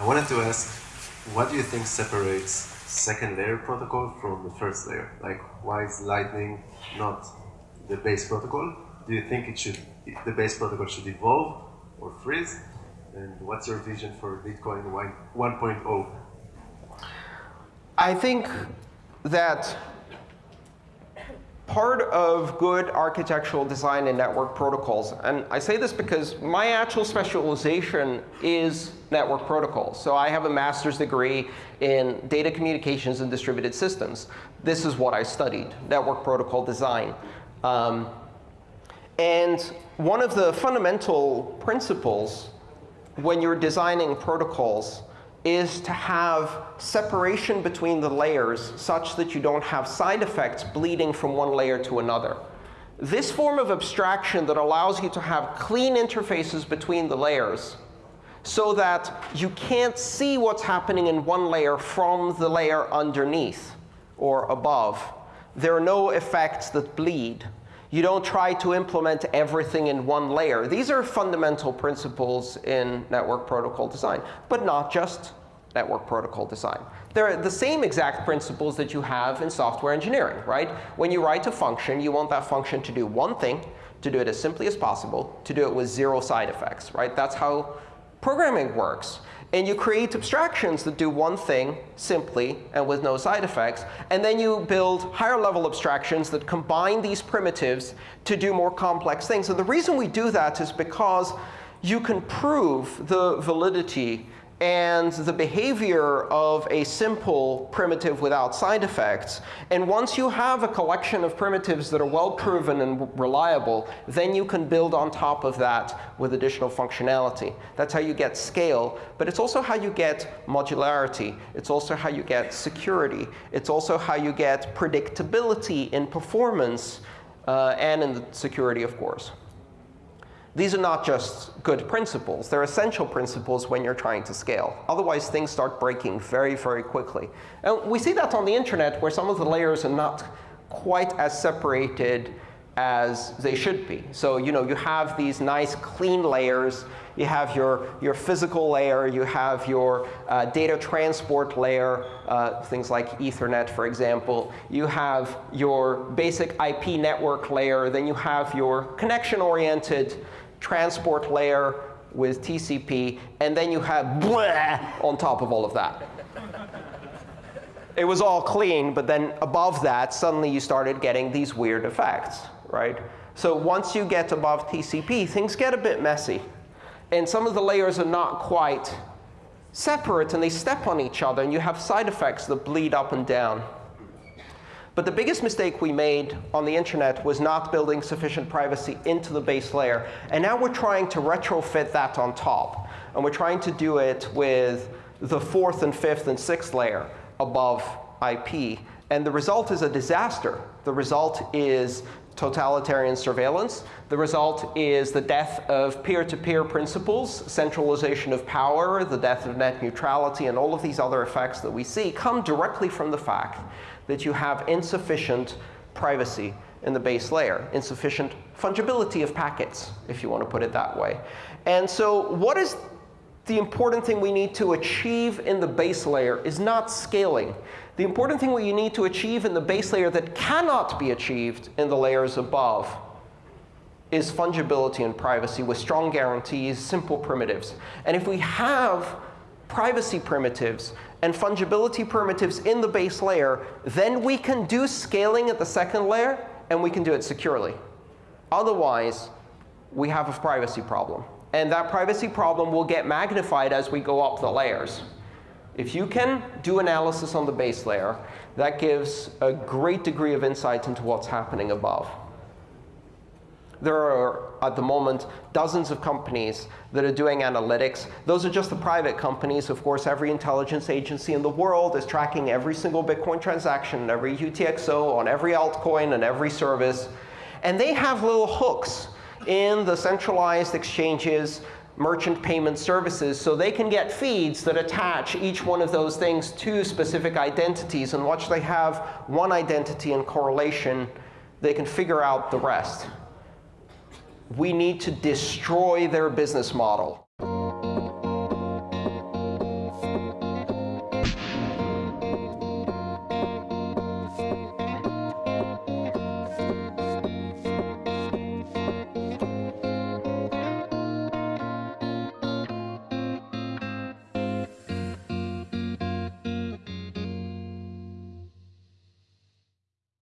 I wanted to ask, what do you think separates second layer protocol from the first layer? Like, why is Lightning not the base protocol? Do you think it should, the base protocol should evolve or freeze? And what's your vision for Bitcoin 1.0? I think that part of good architectural design and network protocols, and I say this because my actual specialization is network protocols. So I have a master's degree in data communications and distributed systems. This is what I studied, network protocol design. Um, and one of the fundamental principles when you're designing protocols is to have separation between the layers such that you don't have side effects bleeding from one layer to another. This form of abstraction that allows you to have clean interfaces between the layers so that you can't see what's happening in one layer from the layer underneath or above. There are no effects that bleed. You don't try to implement everything in one layer. These are fundamental principles in network protocol design, but not just network protocol design. They're the same exact principles that you have in software engineering. right? When you write a function, you want that function to do one thing, to do it as simply as possible, to do it with zero side effects. right? That's how programming works. And you create abstractions that do one thing simply and with no side effects. And then you build higher level abstractions that combine these primitives to do more complex things. And the reason we do that is because you can prove the validity and the behavior of a simple primitive without side effects. And once you have a collection of primitives that are well proven and reliable, then you can build on top of that with additional functionality. That's how you get scale. But it's also how you get modularity. It's also how you get security. It's also how you get predictability in performance uh, and in the security, of course. These are not just good principles. They're essential principles when you're trying to scale. Otherwise, things start breaking very, very quickly. And we see that on the internet, where some of the layers are not quite as separated as they should be. So you know, you have these nice, clean layers. You have your, your physical layer. You have your uh, data transport layer, uh, things like Ethernet, for example. You have your basic IP network layer. Then you have your connection-oriented transport layer with TCP, and then you have blah on top of all of that. it was all clean, but then above that, suddenly you started getting these weird effects. Right? So once you get above TCP, things get a bit messy. And some of the layers are not quite separate, and they step on each other, and you have side effects that bleed up and down. But the biggest mistake we made on the internet was not building sufficient privacy into the base layer. And now we're trying to retrofit that on top. And we're trying to do it with the fourth and fifth and sixth layer above IP. And the result is a disaster. The result is totalitarian surveillance. The result is the death of peer-to-peer -peer principles, centralization of power, the death of net neutrality, and all of these other effects that we see come directly from the fact that you have insufficient privacy in the base layer, insufficient fungibility of packets, if you want to put it that way. And so what is the important thing we need to achieve in the base layer is not scaling. The important thing we need to achieve in the base layer that cannot be achieved in the layers above is fungibility and privacy with strong guarantees, simple primitives. And if we have privacy primitives and fungibility primitives in the base layer, then we can do scaling at the second layer, and we can do it securely. Otherwise, we have a privacy problem. And that privacy problem will get magnified as we go up the layers. If you can do analysis on the base layer, that gives a great degree of insight into what's happening above. There are, at the moment, dozens of companies that are doing analytics. Those are just the private companies. Of course, every intelligence agency in the world is tracking every single Bitcoin transaction, every UTXO, on every altcoin, and every service. And they have little hooks in the centralized exchanges merchant payment services so they can get feeds that attach each one of those things to specific identities. And once they have one identity in correlation, they can figure out the rest we need to destroy their business model.